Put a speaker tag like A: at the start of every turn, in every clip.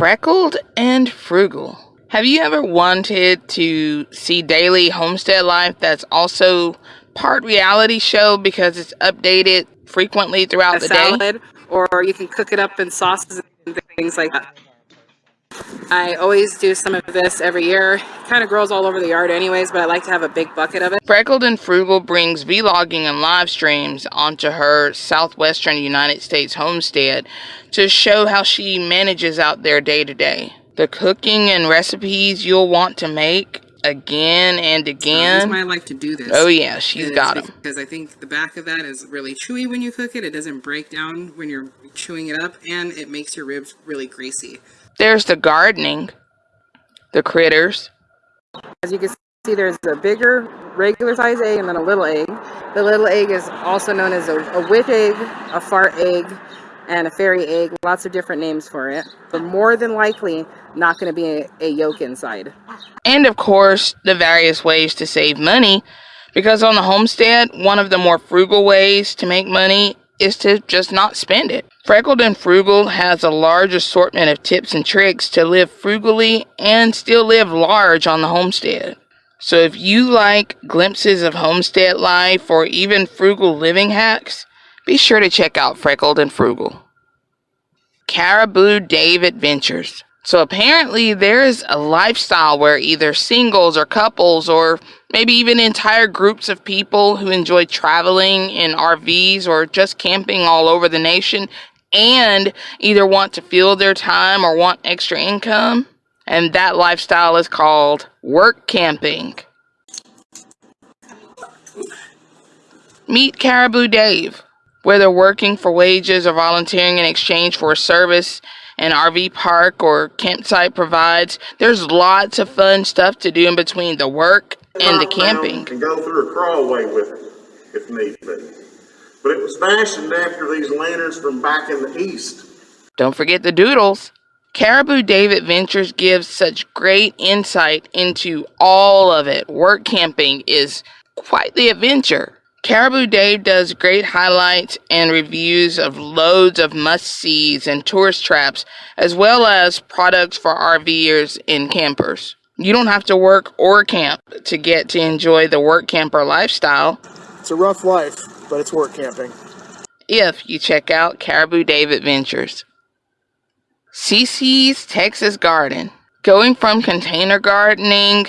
A: Freckled and frugal. Have you ever wanted to see daily homestead life that's also part reality show because it's updated frequently throughout
B: a
A: the
B: salad,
A: day?
B: or you can cook it up in sauces and things like that. I always do some of this every year. Kind of grows all over the yard anyways, but I like to have a big bucket of it.
A: Freckled and Frugal brings vlogging and live streams onto her southwestern United States homestead to show how she manages out there day to day. The cooking and recipes you'll want to make again and again.
B: that's why I like to do this.
A: Oh yeah, she's got them.
B: Because I think the back of that is really chewy when you cook it. It doesn't break down when you're chewing it up, and it makes your ribs really greasy.
A: There's the gardening, the critters,
B: As you can see, there's a bigger regular size egg and then a little egg. The little egg is also known as a, a witch egg, a fart egg, and a fairy egg. Lots of different names for it. But more than likely, not going to be a, a yolk inside.
A: and of course, the various ways to save money. Because on the homestead, one of the more frugal ways to make money is to just not spend it. Freckled and Frugal has a large assortment of tips and tricks to live frugally and still live large on the homestead. So if you like glimpses of homestead life or even frugal living hacks, be sure to check out Freckled and Frugal. Caribou Dave Adventures. So apparently there is a lifestyle where either singles or couples or maybe even entire groups of people who enjoy traveling in RVs or just camping all over the nation and either want to fill their time or want extra income. And that lifestyle is called work camping. Meet Caribou Dave, whether working for wages or volunteering in exchange for a service an RV park or campsite provides. There's lots of fun stuff to do in between the work and the camping.
C: And go through a crawlway with it, if need be. But it was fashioned after these lanterns from back in the east.
A: Don't forget the doodles. Caribou Dave Adventures gives such great insight into all of it. Work camping is quite the adventure. Caribou Dave does great highlights and reviews of loads of must sees and tourist traps, as well as products for RVers and campers. You don't have to work or camp to get to enjoy the work camper lifestyle
D: It's a rough life, but it's work camping.
A: if you check out Caribou Dave Adventures. CC's Texas Garden. Going from container gardening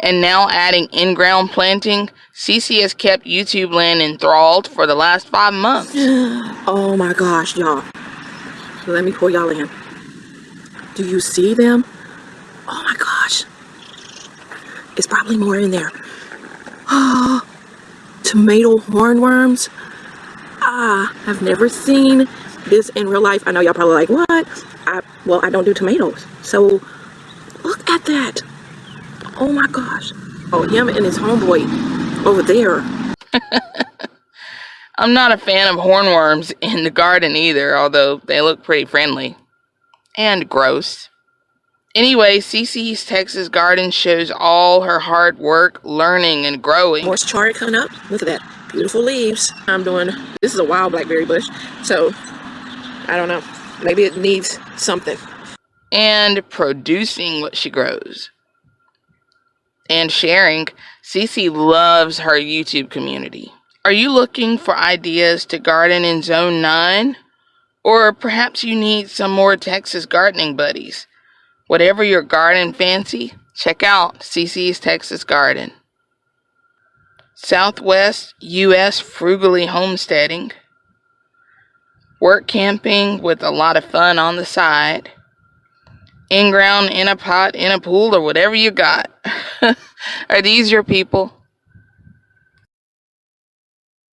A: and now adding in ground planting, CC has kept YouTube land enthralled for the last five months.
E: Oh my gosh, y'all. Let me pull y'all in. Do you see them? Oh my gosh. It's probably more in there. Oh, tomato hornworms. Ah, I've never seen this in real life. I know y'all probably like, what? I, well, I don't do tomatoes. So, look at that. Oh my gosh. Oh, him and his homeboy over there.
A: I'm not a fan of hornworms in the garden either, although they look pretty friendly and gross. Anyway, CC's Texas Garden shows all her hard work, learning, and growing.
E: More chard coming up. Look at that. Beautiful leaves. I'm doing, this is a wild blackberry bush. So, I don't know. Maybe it needs something.
A: and producing what she grows and sharing. CC loves her YouTube community. Are you looking for ideas to garden in Zone 9? Or perhaps you need some more Texas gardening buddies? Whatever your garden fancy, check out CC's Texas Garden. Southwest U.S. frugally homesteading. Work camping with a lot of fun on the side in ground, in a pot, in a pool, or whatever you got. Are these your people?